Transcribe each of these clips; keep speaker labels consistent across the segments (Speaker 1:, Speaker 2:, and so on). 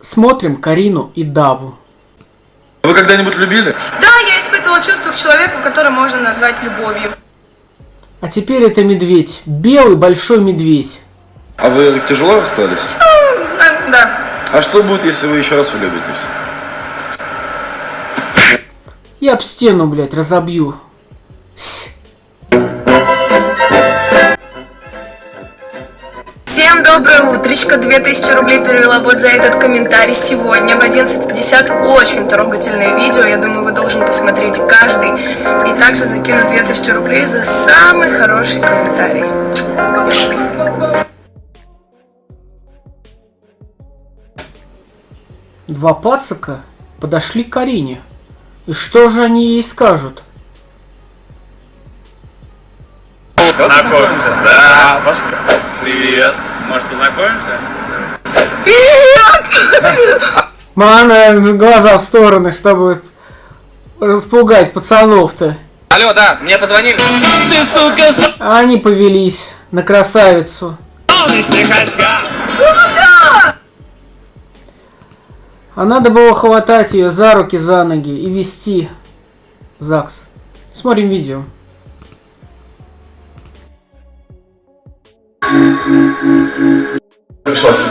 Speaker 1: Смотрим Карину и Даву.
Speaker 2: Вы когда-нибудь любили?
Speaker 3: Да, я испытывала чувство к человеку, который можно назвать любовью.
Speaker 1: А теперь это медведь. Белый большой медведь.
Speaker 2: А вы тяжело расстались?
Speaker 3: А, да.
Speaker 2: А что будет, если вы еще раз влюбитесь?
Speaker 1: Я об стену, блядь, разобью. С.
Speaker 3: Всем доброе утречко. 2000 рублей перевела вот за этот комментарий сегодня в 11.50. Очень трогательное видео. Я думаю, вы должен посмотреть каждый. И также закину 2000 рублей за самый хороший комментарий.
Speaker 1: Два пацака подошли к Карине. И что же они ей скажут?
Speaker 4: Знакомься, да. Привет. Может, познакомимся?
Speaker 1: Мана, глаза в стороны, чтобы распугать пацанов-то.
Speaker 4: Алло, да, мне позвонили.
Speaker 1: А они повелись на красавицу. А надо было хватать ее за руки, за ноги и вести в ЗАГС. Смотрим видео.
Speaker 5: Пришлось.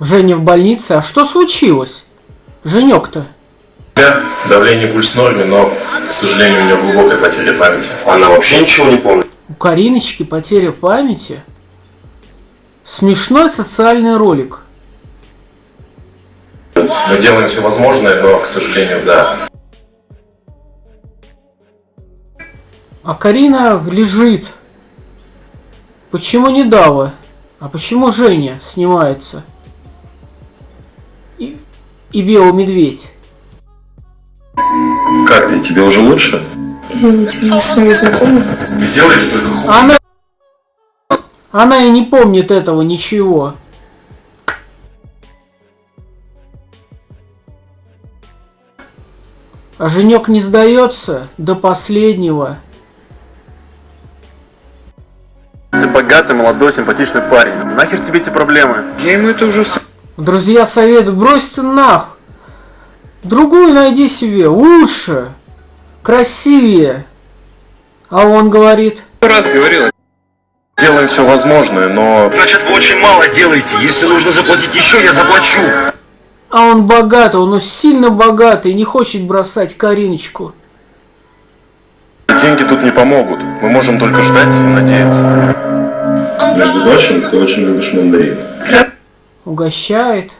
Speaker 1: Женя в больнице. А что случилось? Женек-то.
Speaker 5: Давление пульс в норме, но, к сожалению, у нее глубокая потеря памяти. Она вообще ничего не помнит.
Speaker 1: У Кариночки потеря памяти. Смешной социальный ролик.
Speaker 5: Мы делаем все возможное, но, к сожалению, да.
Speaker 1: А Карина лежит. Почему не Дава? А почему Женя снимается? И, и Белый Медведь.
Speaker 5: Как ты? Тебе уже лучше?
Speaker 3: Извините, мы с вами знакомы?
Speaker 5: Сделаешь только хуже.
Speaker 1: Она... Она и не помнит этого ничего. А Женек не сдается до последнего.
Speaker 6: Богатый, молодой, симпатичный парень. Нахер тебе эти проблемы?
Speaker 2: Я ему это уже...
Speaker 1: Друзья советуют, брось ты нах. Другую найди себе, лучше, красивее. А он говорит,
Speaker 2: раз говорил.
Speaker 5: Делаем все возможное, но...
Speaker 7: Значит, вы очень мало делаете. Если нужно заплатить еще, я заплачу.
Speaker 1: а он богатый, он сильно богатый, не хочет бросать Кариночку.
Speaker 5: Деньги тут не помогут. Мы можем только ждать и надеяться. Между прочим, ты очень любишь мандарины.
Speaker 1: Угощает.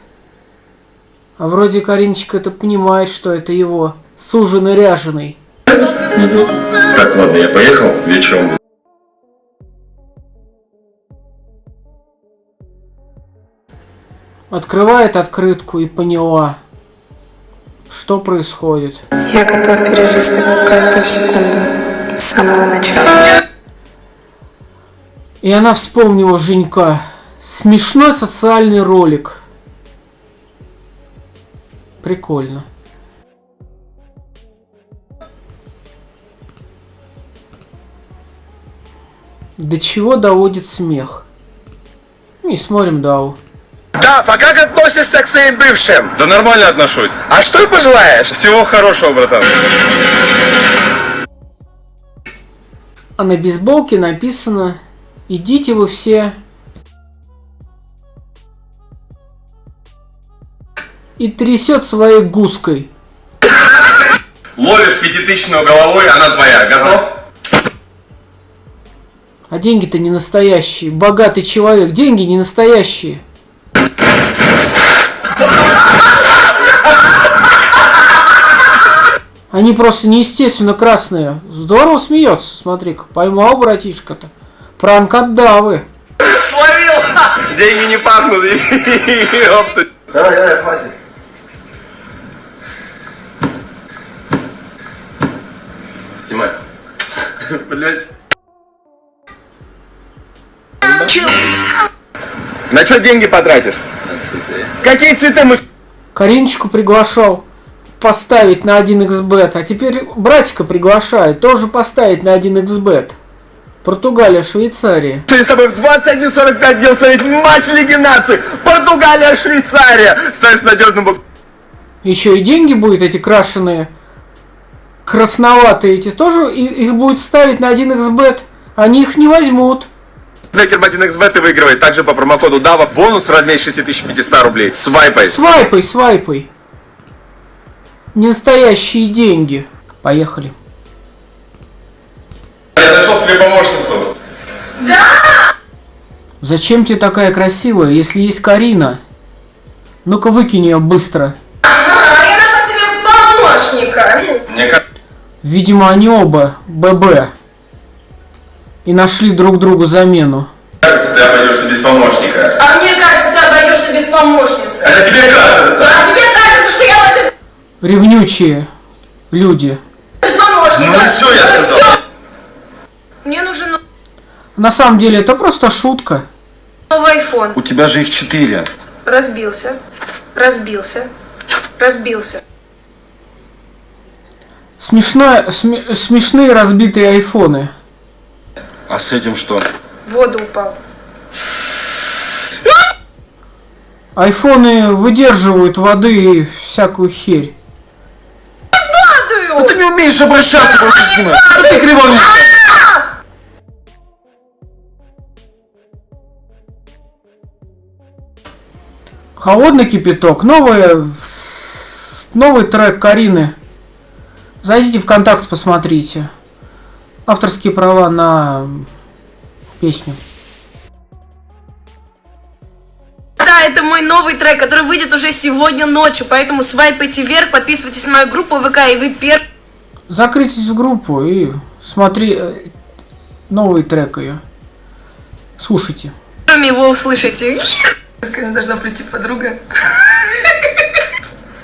Speaker 1: А вроде Кариночка это понимает, что это его суженый ряженый.
Speaker 5: Так, ладно, я поехал. Вечером
Speaker 1: Открывает открытку и поняла, что происходит.
Speaker 3: Я готов пережить с тобой каждую секунду с самого начала.
Speaker 1: И она вспомнила Женька. Смешной социальный ролик. Прикольно. До чего доводит смех? И смотрим Дау.
Speaker 7: Да, а как относишься к своим бывшим?
Speaker 6: Да нормально отношусь.
Speaker 7: А что пожелаешь?
Speaker 6: Всего хорошего, братан.
Speaker 1: А на бейсболке написано «Идите вы все». И трясет своей гуской.
Speaker 6: Ловишь пятитысячную головой, она твоя. Готов?
Speaker 1: А деньги-то не настоящие. Богатый человек. Деньги не настоящие. Они просто неестественно красные. Здорово смеется, смотри-ка. Поймал братишка-то. Пранк от Давы.
Speaker 6: Словил! Деньги не пахнут. Ёпта.
Speaker 5: Давай, давай, хватит. Снимай.
Speaker 6: Блять. На что деньги потратишь? Какие цветы мы...
Speaker 1: Кариночку приглашал поставить на 1xbet, а теперь братика приглашает тоже поставить на 1xbet. Португалия, Швейцария.
Speaker 6: Сегодня с тобой в 21.45 дел ставить матч Лиги Наций. Португалия, Швейцария. Ставишь надежным бок.
Speaker 1: Еще и деньги будет эти крашеные, красноватые эти тоже, их будет ставить на 1xbet. Они их не возьмут.
Speaker 6: Букмекер 1xbet и выигрывает. Также по промокоду DAVA бонус в размере 6500 рублей. Свайпай.
Speaker 1: Свайпай, свайпай. Не настоящие деньги. Поехали.
Speaker 6: Нашел себе помощницу.
Speaker 1: Зачем тебе такая красивая, если есть Карина? Ну-ка выкинь ее быстро.
Speaker 3: А, я нашла себе помощника.
Speaker 6: Мне кажется,
Speaker 1: Видимо, они оба ББ. И нашли друг другу замену.
Speaker 6: ты обойдешься без помощника.
Speaker 3: А мне кажется, ты обойдешься без помощницы.
Speaker 6: Это тебе кажется.
Speaker 3: А тебе кажется, что я обойдусь
Speaker 1: Ревнючие люди.
Speaker 3: без помощника.
Speaker 6: Ну и всё, я сказал.
Speaker 3: всё. Мне нужен
Speaker 1: На самом деле это просто шутка.
Speaker 3: новый iPhone.
Speaker 2: У тебя же их четыре.
Speaker 3: Разбился. Разбился. Разбился.
Speaker 1: Смешно, сме- смешные разбитые айфоны.
Speaker 2: А с этим что?
Speaker 3: В воду упал.
Speaker 1: Айфоны выдерживают воды и всякую херь.
Speaker 3: Падаю!
Speaker 2: Ты не умеешь обращаться, просто снимай. Да ты кривонишься.
Speaker 1: Холодный кипяток. Новый, новый трек Карины. Зайдите в контакт, посмотрите. Авторские права на песню.
Speaker 3: Да, это мой новый трек, который выйдет уже сегодня ночью, поэтому свайпайте вверх, подписывайтесь на мою группу ВК, и вы первыми
Speaker 1: Закрытесь в группу и смотри э, новый трек ее. Слушайте.
Speaker 3: его услышите. Ко мне должна прийти подруга.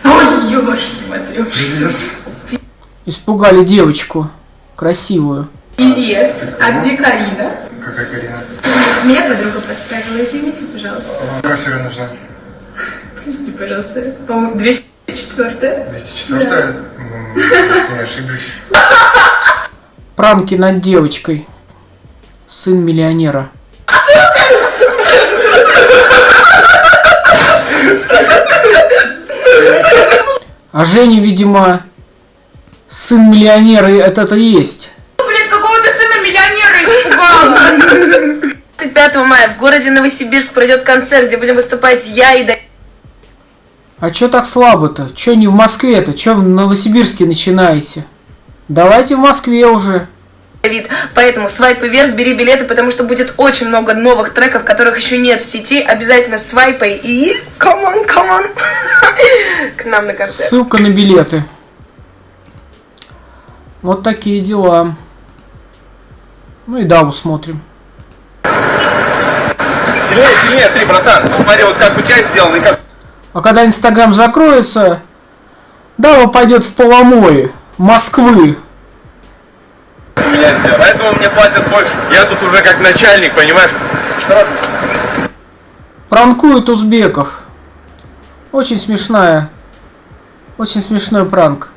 Speaker 3: Ой, ёшки, матрёшки.
Speaker 1: Испугали девочку. Красивую.
Speaker 8: Привет, а где Карина?
Speaker 9: Какая Карина?
Speaker 8: Меня подруга подставила, извините, пожалуйста.
Speaker 9: Какая тебе нужна?
Speaker 8: Прости, пожалуйста. По-моему, 204
Speaker 9: 204 М, Если не ошиблюсь.
Speaker 1: Пранки над девочкой. Сын миллионера. А Женя, видимо, сын миллионера, и это то есть.
Speaker 8: Блин, какого ты сына миллионера испугала?
Speaker 3: 25 мая в городе Новосибирск пройдет концерт, где будем выступать я и
Speaker 1: А чё так слабо-то? Чё не в Москве-то? Чё в Новосибирске начинаете? Давайте в Москве уже.
Speaker 3: Давид. Поэтому свайпай вверх, бери билеты, потому что будет очень много новых треков, которых еще нет в сети. Обязательно свайпай и... Come on, come on. К нам на концерт.
Speaker 1: Ссылка на билеты. Вот такие дела. Ну и Даву смотрим.
Speaker 6: Сильнее, сильнее, ты, братан. Посмотри, вот как у тебя сделано и как...
Speaker 1: А когда Инстаграм закроется, Дава пойдет в поломои Москвы.
Speaker 6: У меня сделал. Поэтому мне платят больше. Я тут уже как начальник, понимаешь?
Speaker 1: Пранкует узбеков. Очень смешная. Очень смешной пранк.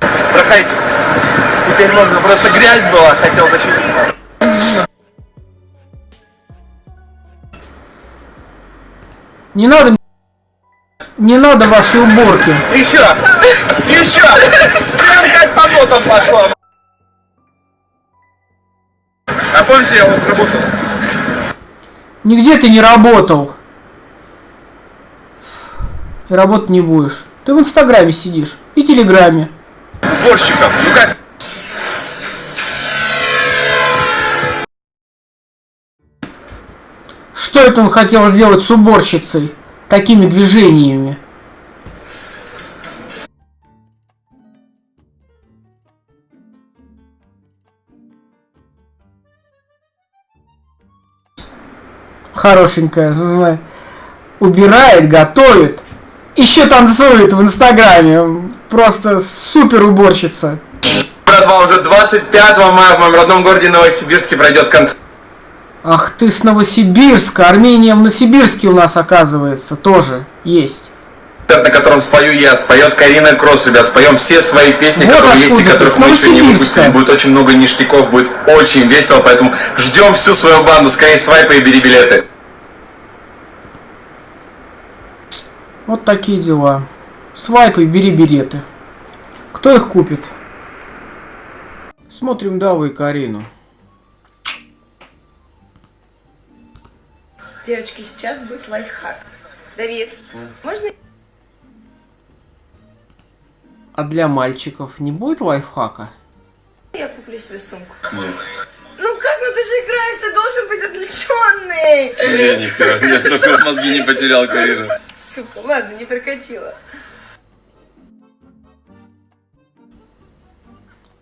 Speaker 6: Проходите. Теперь можно. Просто грязь была, хотел защитить.
Speaker 1: Не надо... Не надо вашей уборки.
Speaker 6: Еще! Еще! Прям как по нотам пошла. А помните, я у вас работал?
Speaker 1: Нигде ты не работал. И работать не будешь. Ты в Инстаграме сидишь. И Телеграме.
Speaker 6: Сборщиком. Ну как?
Speaker 1: Что это он хотел сделать с уборщицей? Такими движениями. Хорошенькая. Убирает, готовит. Еще танцует в Инстаграме. Просто супер уборщица.
Speaker 6: Братва, уже 25 мая в моем родном городе Новосибирске пройдет концерт.
Speaker 1: Ах ты с Новосибирска. Армения в Новосибирске у нас оказывается тоже есть.
Speaker 6: на котором спою я, споет Карина Кросс, ребят, споем все свои песни,
Speaker 1: Вот
Speaker 6: которые есть и которых мы еще не выпустили. Будет очень много ништяков, будет очень весело, поэтому ждем всю свою банду, скорее свайпай и бери билеты.
Speaker 1: Вот такие дела. Свайпай, бери билеты. Кто их купит? Смотрим Даву и Карину.
Speaker 3: Девочки, сейчас будет лайфхак. Давид, можно
Speaker 1: А для мальчиков не будет лайфхака?
Speaker 3: я куплю себе сумку?
Speaker 2: Нет.
Speaker 3: Ну как, ну ты же играешь, ты должен быть отвлеченный.
Speaker 2: Я не я только мозги не потерял, Карина.
Speaker 3: Сука, ладно, не прокатила.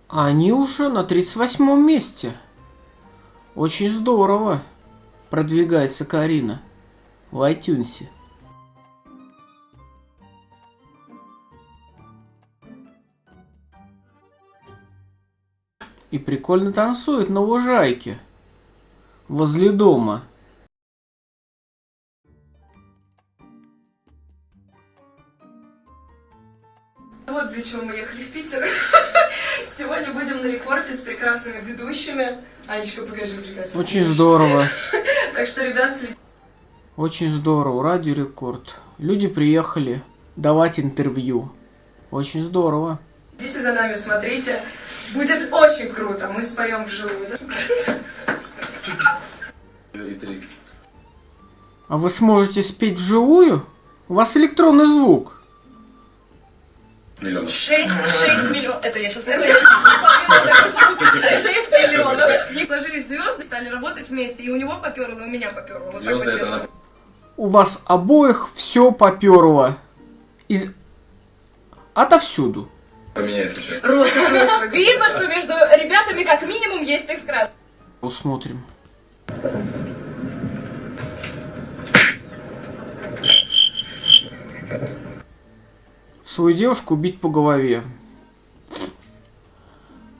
Speaker 1: Они уже на 38 месте. Очень здорово. Продвигается Карина. В iTunes. И прикольно танцует на лужайке. Возле дома.
Speaker 3: Вот для чего мы ехали в Питер. Сегодня будем на рекорде с прекрасными ведущими. Анечка, покажи прекрасную
Speaker 1: Очень здорово.
Speaker 3: Так что, ребят, следите
Speaker 1: Очень здорово. Радио Рекорд. Люди приехали давать интервью. Очень здорово.
Speaker 3: за нами, смотрите. Будет очень круто. Мы споем вживую. да?
Speaker 2: И три.
Speaker 1: А вы сможете спеть вживую? У вас электронный звук.
Speaker 2: Миллионов.
Speaker 8: 6, 6 миллионов. Это я сейчас... 6 миллионов.
Speaker 3: Не сложились звезды, стали работать вместе, и у него поперло, и у меня поперло. Вот так
Speaker 2: Звезды это
Speaker 3: по-честному.
Speaker 2: на...
Speaker 1: У вас обоих все поперло. Из... Отовсюду.
Speaker 3: Рот закрой свой.
Speaker 8: Видно, что между ребятами как минимум есть экскрас.
Speaker 1: Посмотрим. Свою девушку бить по голове.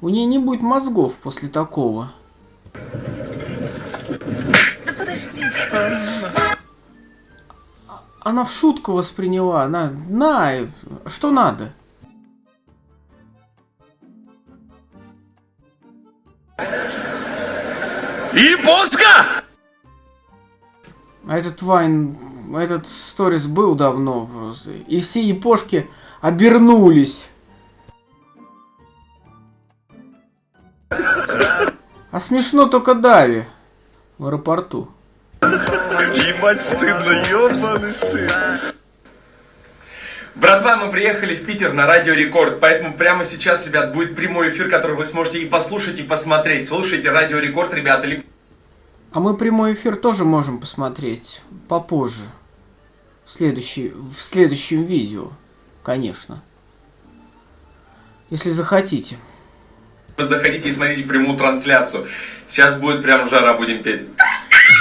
Speaker 1: У нее не будет мозгов после такого.
Speaker 3: Да подожди.
Speaker 1: Она в шутку восприняла. Она, на, что надо?
Speaker 7: И пуска!
Speaker 1: А этот Вайн, этот сторис был давно просто. И все япошки обернулись. А смешно только Дави в аэропорту.
Speaker 6: Ебать стыдно, ебаный стыд. Братва, мы приехали в Питер на Радио Рекорд, поэтому прямо сейчас, ребят, будет прямой эфир, который вы сможете и послушать, и посмотреть. Слушайте Радио Рекорд, ребята,
Speaker 1: А мы прямой эфир тоже можем посмотреть попозже. В, следующий, в следующем видео, конечно. Если захотите.
Speaker 6: заходите и смотрите прямую трансляцию. Сейчас будет прям жара, будем петь.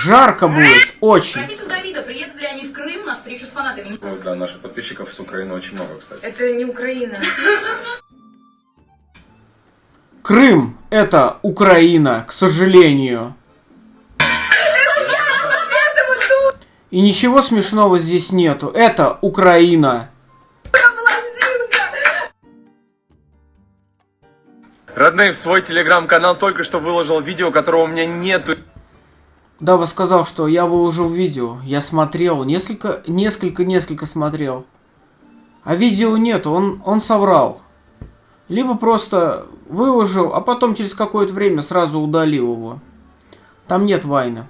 Speaker 1: Жарко будет, очень.
Speaker 8: Спросите у Давида, приедут ли они в Крым на встречу с фанатами.
Speaker 2: Ну, Да, наших подписчиков с Украины очень много, кстати.
Speaker 3: Это не Украина.
Speaker 1: Крым – это Украина, к сожалению. И ничего смешного здесь нету. Это Украина.
Speaker 6: Родные, в свой телеграм-канал только что выложил видео, которого у меня нету.
Speaker 1: Дава сказал, что я выложил видео. Я смотрел. Несколько, несколько, несколько смотрел. А видео нету. Он, он соврал. Либо просто выложил, а потом через какое-то время сразу удалил его. Там нет вайна.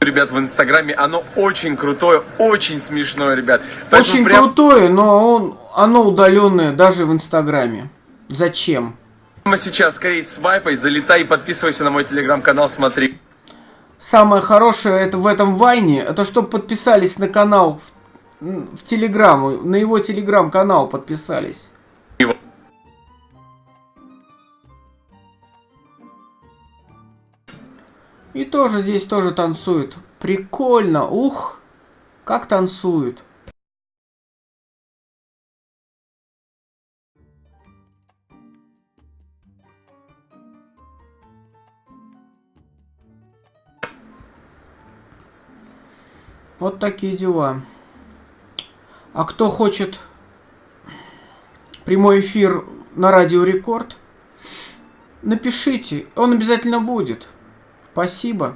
Speaker 6: Ребят, в инстаграме оно очень крутое, очень смешное, ребят. Поэтому
Speaker 1: Очень
Speaker 6: прям-
Speaker 1: крутое, но он, оно удаленное даже в Инстаграме. Зачем?
Speaker 6: Прямо сейчас скорее свайпай, залетай и подписывайся на мой телеграм-канал, смотри.
Speaker 1: Самое хорошее это в этом Вайне, это чтобы подписались на канал в, в Телеграм, на его Телеграм-канал подписались. И тоже здесь тоже танцует. Прикольно, ух, как танцуют. Вот такие дела. А кто хочет прямой эфир на Радио Рекорд, напишите, он обязательно будет. Спасибо.